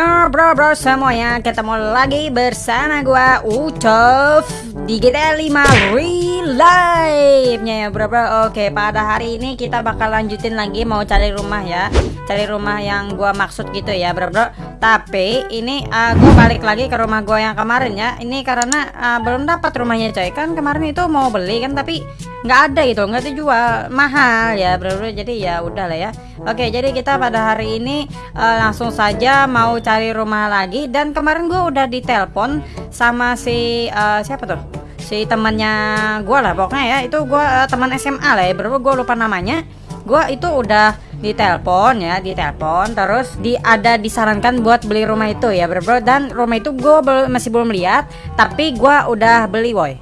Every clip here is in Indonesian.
Ya bro bro semuanya ketemu lagi bersama gua Ucov di GTA 5 Real Life nya ya bro bro. Oke pada hari ini kita bakal lanjutin lagi mau cari rumah ya. Cari rumah yang gua maksud gitu ya bro bro. Tapi ini uh, gua balik lagi ke rumah gua yang kemarin ya. Ini karena uh, belum dapat rumahnya coy. Kan kemarin itu mau beli kan tapi nggak ada gitu nggak dijual. Mahal ya bro bro. Jadi ya udah lah ya. Oke jadi kita pada hari ini uh, langsung saja mau cari rumah lagi. Dan kemarin gue udah ditelepon sama si uh, siapa tuh si temannya gue lah. Pokoknya ya itu gue uh, teman SMA lah ya. Bro gue lupa namanya. Gue itu udah ditelepon ya ditelepon. Terus di ada disarankan buat beli rumah itu ya bro. dan rumah itu gue masih belum lihat tapi gue udah beli boy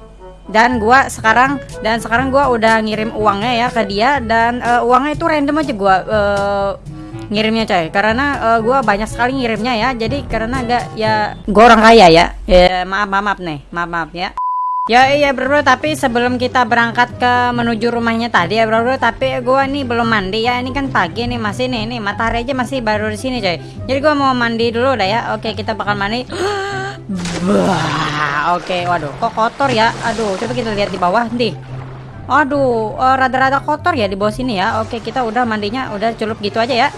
dan gua sekarang dan sekarang gua udah ngirim uangnya ya ke dia. Dan uh, uangnya itu random aja gua uh, ngirimnya coy. Karena uh, gua banyak sekali ngirimnya ya. Jadi karena agak ya gua orang kaya ya. Ya maaf maaf, maaf nih. Maaf maaf ya Ya iya bro, bro tapi sebelum kita berangkat ke menuju rumahnya tadi ya bro, bro tapi gua nih belum mandi ya ini kan pagi nih masih nih nih matahari aja masih baru di sini coy jadi gua mau mandi dulu dah ya oke kita bakal mandi Wah, oke, waduh, kok kotor ya? Aduh, coba kita lihat di bawah nih. Aduh, eh, rada-rada uh, kotor ya di bawah sini ya. Oke, kita udah mandinya udah celup gitu aja ya.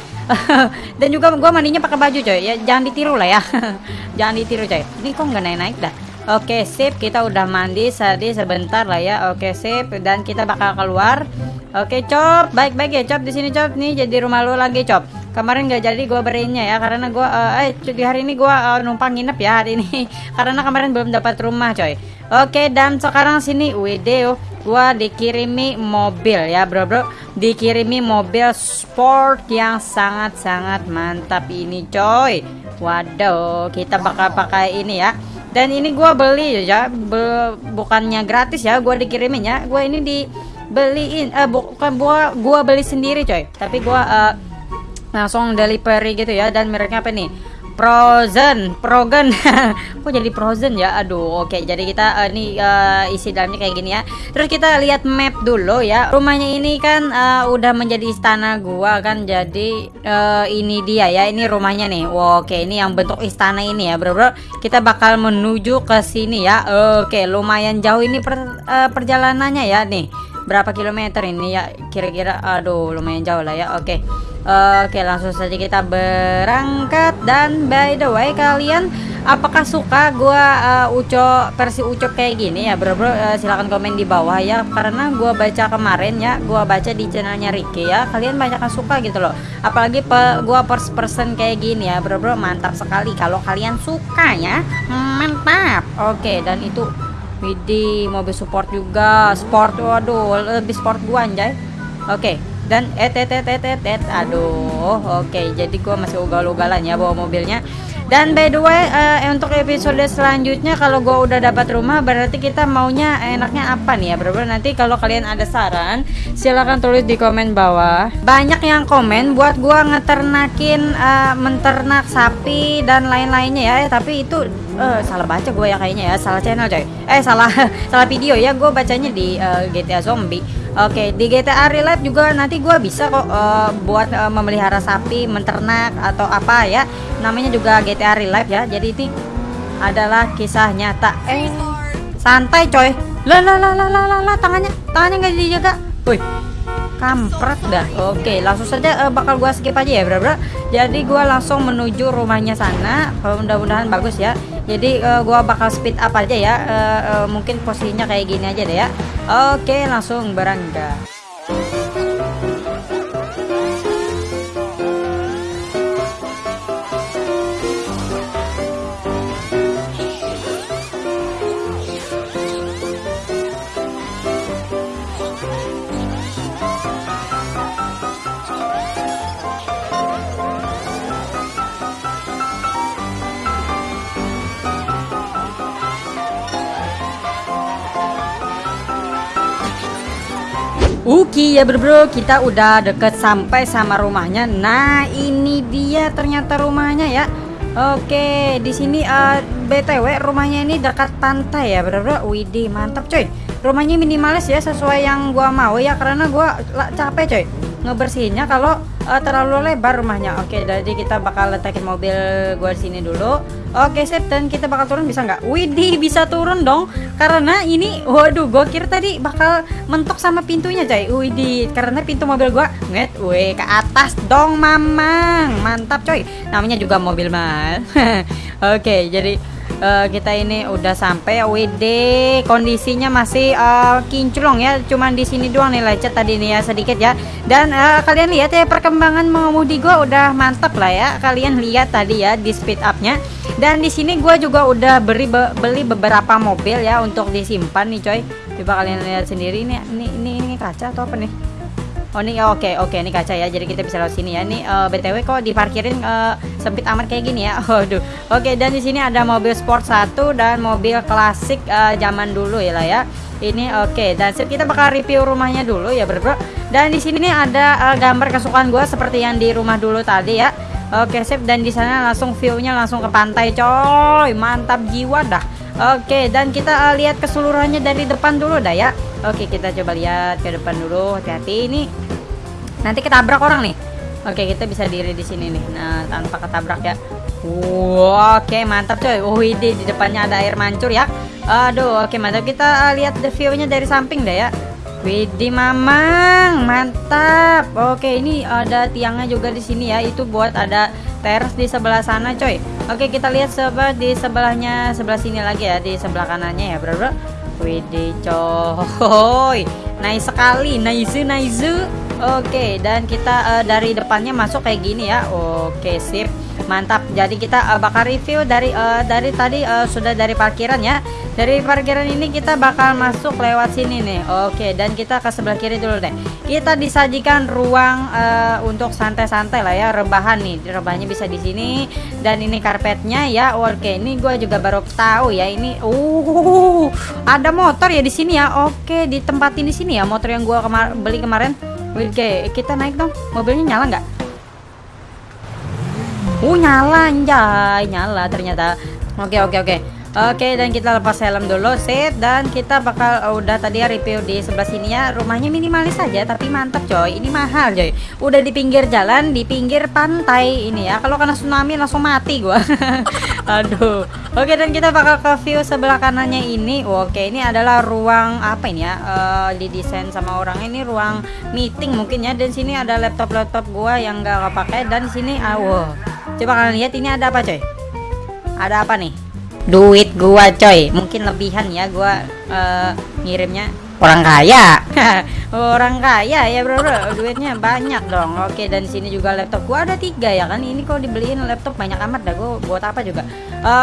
Dan juga gua mandinya pakai baju coy. Ya jangan ditiru lah ya. jangan ditiru coy. Ini kok nggak naik-naik dah. Oke, sip. Kita udah mandi tadi sebentar lah ya. Oke, sip. Dan kita bakal keluar. Oke, cop. Baik-baik ya, cop di sini cop. Nih jadi rumah lu lagi, cop kemarin nggak jadi gue berinya ya karena gue uh, eh di hari ini gue uh, numpang nginep ya hari ini karena kemarin belum dapat rumah coy oke dan sekarang sini video gue dikirimi mobil ya bro bro dikirimi mobil sport yang sangat sangat mantap ini coy waduh kita bakal pakai ini ya dan ini gue beli ya. Be bukannya gratis ya. Gue dikirimin ya. Gue ini dibeliin eh bukan gua gua beli sendiri coy. Tapi gue uh, langsung delivery gitu ya. Dan mereknya apa nih Frozen, Frozen, kok jadi Frozen ya? Aduh, oke. Jadi kita uh, nih uh, isi dalamnya kayak gini ya. Terus kita lihat map dulu ya. Rumahnya ini kan uh, udah menjadi istana gua kan. Jadi uh, ini dia ya. Ini rumahnya nih. Wow, oke. Ini yang bentuk istana ini ya, bro, bro. Kita bakal menuju ke sini ya. Oke, lumayan jauh ini per, uh, perjalanannya ya nih. Berapa kilometer ini ya? Kira-kira, aduh, lumayan jauh lah ya. Oke. Oke langsung saja kita berangkat dan by the way kalian apakah suka gua uh, uco versi uco kayak gini ya bro bro uh, silahkan komen di bawah ya karena gua baca kemarin ya gua baca di channelnya Ricky ya kalian banyak yang suka gitu loh apalagi pe, gua first person kayak gini ya bro bro mantap sekali kalau kalian suka ya mantap oke dan itu Widih mobil support juga. Sport waduh lebih sport gua anjay. Oke dan et et et et et, et. aduh oke jadi gua masih ugal-ugalan ya bawa mobilnya. Dan by the way uh, untuk episode selanjutnya kalau gua udah dapat rumah berarti kita maunya enaknya apa nih ya bro, -bro. nanti kalau kalian ada saran silahkan tulis di komen bawah. Banyak yang komen buat gua ngeternakin uh, menternak sapi dan lain-lainnya ya. Eh, tapi itu uh, salah baca gue ya kayaknya ya salah channel coy eh salah salah video ya gue bacanya di uh, GTA Zombie Oke, di GTA Real Life juga nanti gue bisa kok uh, buat uh, memelihara sapi, menternak atau apa ya. Namanya juga GTA Real Life ya. Jadi ini adalah kisah nyata. Eh, santai coy. Lah lah lah lah lah lah tangannya tangannya nggak dijaga. Woi, kampret dah. Oke, langsung saja uh, bakal gue skip aja ya, bro, bro. Jadi gue langsung menuju rumahnya sana. Mudah-mudahan bagus ya jadi uh, gua bakal speed up aja ya. Uh, uh, mungkin posisinya kayak gini aja deh ya. Oke langsung berangkat Oke ya bro, bro kita udah deket sampai sama rumahnya. Nah ini dia ternyata rumahnya ya. Oke di sini uh, btw rumahnya ini dekat pantai ya bro bro. Widih mantap coy. Rumahnya minimalis ya sesuai yang gua mau ya karena gua capek coy ngebersihinnya kalau uh, terlalu lebar rumahnya. Oke, jadi kita bakal letakin mobil gua sini dulu. Oke, sip. Dan kita bakal turun bisa nggak? Widih, bisa turun dong. Karena ini, waduh, gua kira tadi bakal mentok sama pintunya, coy. Widih, karena pintu mobil gua nget, weh ke atas dong, mamang. Mantap, coy. Namanya juga mobil mahal. Oke, jadi uh, kita ini udah sampai WD kondisinya masih uh, kinclong ya. Cuman di sini doang nih lecet tadi nih ya sedikit ya. Dan uh, kalian lihat ya perkembangan mengemudi gua udah mantap lah ya. Kalian lihat tadi ya di speed upnya. Dan di sini gua juga udah beri be beli beberapa mobil ya untuk disimpan nih coy. Coba kalian lihat sendiri ini ini ini, ini kaca atau apa nih Oh ini oke okay, oke okay, ini kaca ya jadi kita bisa lewat sini ya. Ini uh, btw kok diparkirin uh, sempit amat kayak gini ya? Waduh. Oke okay, dan di sini ada mobil sport satu dan mobil klasik uh, zaman dulu ya lah ya. Ini oke okay. dan kita bakal review rumahnya dulu ya bro, dan di sini ada uh, gambar kesukaan gue seperti yang di rumah dulu tadi ya. Oke sip dan di sana langsung viewnya langsung ke pantai coy. Mantap jiwa dah. Oke, dan kita uh, lihat keseluruhannya dari depan dulu dah ya. Oke, kita coba lihat ke depan dulu. Hati-hati ini. Nanti ketabrak orang nih. Oke, kita bisa diri di sini nih. Nah, tanpa ketabrak ya. Wow, oke mantap coy. Oh, ini di depannya ada air mancur ya. Aduh, oke mantap. Kita uh, lihat the view-nya dari samping dah ya. Widih mamang, mantap. Oke, ini ada tiangnya juga di sini ya. Itu buat ada teras di sebelah sana, coy. Oke, kita lihat sebelah di sebelahnya sebelah sini lagi ya, di sebelah kanannya ya, bro. bro. Widih, coy. Nice sekali, nice, nice. Oke, dan kita uh, dari depannya masuk kayak gini ya. Oke, sip. Mantap. Jadi kita uh, bakal review dari uh, dari tadi uh, sudah dari parkiran ya. Dari parkiran ini kita bakal masuk lewat sini nih. Oke dan kita ke sebelah kiri dulu deh. Kita disajikan ruang uh, untuk santai-santai lah ya. Rebahan nih. Rebahannya bisa di sini. Dan ini karpetnya ya. Oke ini gue juga baru tahu ya. Ini uh ada motor ya di sini ya. Oke di tempat ini sini ya motor yang gue kemar beli kemarin Oke, kita naik dong. Mobilnya nyala nggak? Uh nyala anjay, nyala ternyata. Oke oke oke. Oke dan kita lepas helm dulu set dan kita bakal uh, udah tadi ya review di sebelah sini ya. Rumahnya minimalis saja tapi mantap coy. Ini mahal coy. Udah di pinggir jalan di pinggir pantai ini ya. Kalau kena tsunami langsung mati gua. Aduh. Oke dan kita bakal ke view sebelah kanannya ini. Oke ini adalah ruang apa ini ya uh, didesain sama orang. Ini ruang meeting mungkin ya. Dan sini ada laptop laptop gua yang gak kepake. Dan sini ah wow. Coba kalian lihat ini ada apa coy? Ada apa nih? Duit gua coy. Mungkin lebihan ya gua uh, ngirimnya orang kaya. orang kaya ya bro, bro. Duitnya banyak dong. Oke dan sini juga laptop gua ada tiga ya kan. Ini kok dibeliin laptop banyak amat dah gua buat apa juga.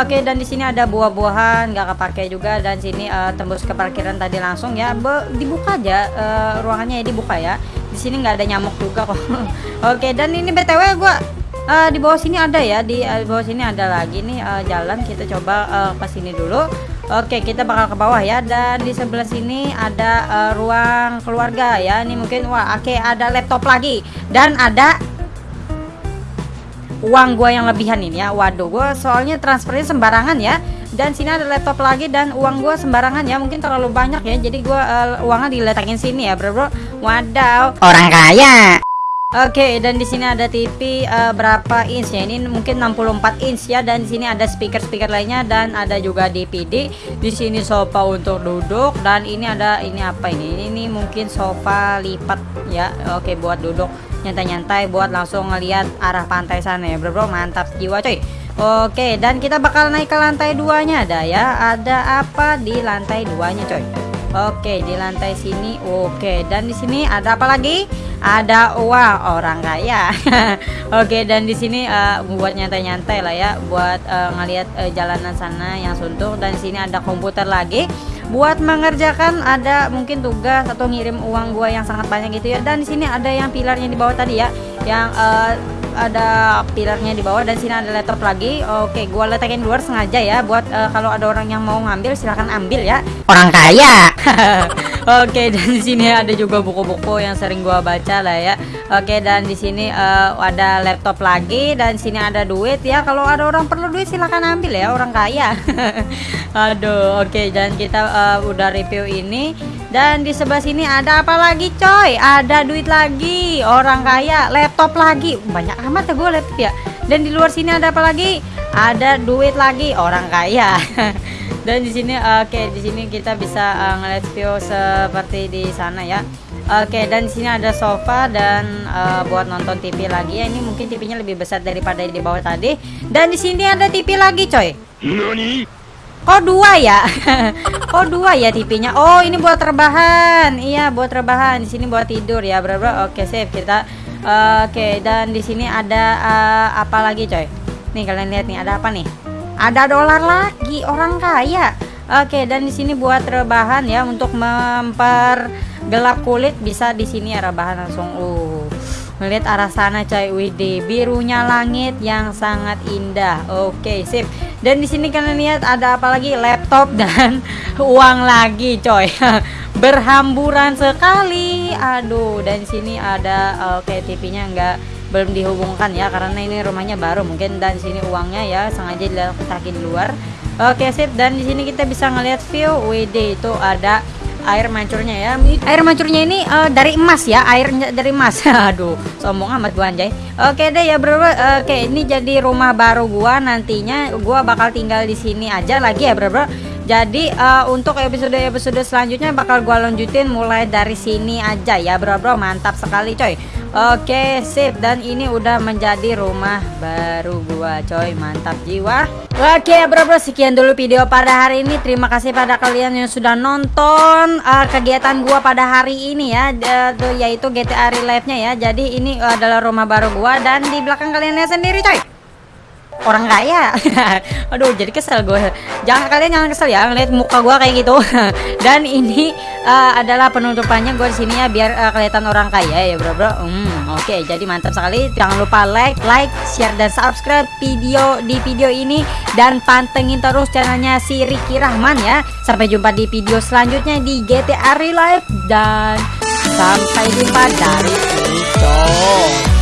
Oke dan di sini ada buah-buahan nggak kepake juga dan sini uh, tembus ke parkiran tadi langsung ya. Be dibuka aja uh, ruangannya ya dibuka ya. Di sini nggak ada nyamuk juga kok. Oke dan ini btw gua uh, di bawah sini ada ya di, uh, bawah sini ada lagi. Nih uh, jalan kita coba uh, ke sini dulu. Oke kita bakal ke bawah ya. Dan di sebelah sini ada uh, ruang keluarga ya. Ini mungkin wah oke ada laptop lagi. Dan ada uang gua yang lebihan ini ya. Waduh gua soalnya transfernya sembarangan ya. Dan sini ada laptop lagi dan uang gua sembarangan ya. Mungkin terlalu banyak ya. Jadi gua uh, uangnya diletakin sini ya bro bro wadaw orang kaya Oke, okay, dan di sini ada TV uh, eh, berapa inch ya? Ini mungkin 64 inch ya dan di sini ada speaker-speaker lainnya dan ada juga DVD. Di sini sofa untuk duduk dan ini ada ini apa ini? Ini, ini mungkin sofa lipat ya. Oke, okay, buat duduk nyantai-nyantai buat langsung ngelihat arah pantai sana ya, Bro. Bro, mantap jiwa coy. Oke, dan kita bakal naik ke lantai duanya ada ya. Ada apa di lantai duanya coy? Oke, di lantai sini. Oke, dan di sini ada apa lagi? ada uang orang kaya oke dan di sini uh, buat nyantai-nyantai lah ya buat uh, ngelihat uh, jalanan sana yang suntuk dan di sini ada komputer lagi buat mengerjakan ada mungkin tugas atau ngirim uang gua yang sangat banyak gitu ya dan di sini ada yang pilarnya di bawah tadi ya yang uh, ada pilarnya di bawah dan sini ada laptop lagi. Oke gua letakin luar sengaja ya buat uh, kalau ada orang yang mau ngambil silahkan ambil ya. Orang kaya Oke, dan di sini ada juga buku-buku yang sering gua baca lah ya. Oke, dan di sini uh, ada laptop lagi dan di sini ada duit ya. Kalau ada orang perlu duit silahkan ambil ya, orang kaya. Aduh, oke, dan kita uh, udah review ini dan di sebelah sini ada apa lagi coy? Ada duit lagi, orang kaya, laptop lagi. Banyak amat ya gue laptop ya. Dan di luar sini ada apa lagi? Ada duit lagi, orang kaya. dan di sini oke okay, di sini kita bisa uh, ngeliat view seperti di sana ya. Oke okay, dan di sini ada sofa dan uh, buat nonton TV lagi ya. Ini mungkin TV-nya lebih besar daripada di bawah tadi. Dan di sini ada TV lagi coy. Nani? kok dua ya? Kok dua ya TV-nya oh ini buat rebahan. Iya buat rebahan. Di sini buat tidur ya bro bro. Oke okay, save kita. Uh, oke okay, dan di sini ada uh, apa lagi coy? Nih kalian lihat nih ada apa nih ada dolar lagi orang kaya. Oke dan di sini buat rebahan ya untuk mempergelap kulit bisa di sini ya rebahan langsung. Uh melihat arah sana coy widi. Birunya langit yang sangat indah. Oke sip. Dan di sini kalian lihat ada apa lagi? Laptop dan uang lagi coy. Berhamburan sekali. Aduh dan sini ada oke TV-nya enggak belum dihubungkan ya karena ini rumahnya baru. Mungkin dan sini uangnya ya sengaja diletakkan di luar. Oke sip. Dan di sini kita bisa ngelihat view WD itu ada air mancurnya ya. Air mancurnya ini uh, dari emas ya airnya dari emas. Aduh sombong amat gua anjay. Oke deh ya bro. Oke ini jadi rumah baru gua. Nantinya gua bakal tinggal di sini aja lagi ya bro bro jadi uh, untuk episode-episode selanjutnya bakal gua lanjutin mulai dari sini aja ya bro. Bro mantap sekali coy. Oke sip. Dan ini udah menjadi rumah baru gua coy. Mantap jiwa. Oke bro bro. Sekian dulu video pada hari ini. Terima kasih pada kalian yang sudah nonton uh, kegiatan gua pada hari ini ya Yaitu GTA Real Life nya ya. Jadi ini adalah rumah baru gua. Dan di belakang kalian lihat sendiri coy orang kaya. Aduh jadi kesel gue. Jangan kalian jangan kesel ya ngeliat muka gue kayak gitu. Dan ini uh, adalah penutupannya gue di sini ya biar uh, kelihatan orang kaya ya bro bro. Hmm, oke okay, jadi mantap sekali. Jangan lupa like like share dan subscribe video di video ini. Dan pantengin terus channelnya si Ricky Rahman ya. Sampai jumpa di video selanjutnya di GTA Real Life. Dan sampai jumpa dari Rico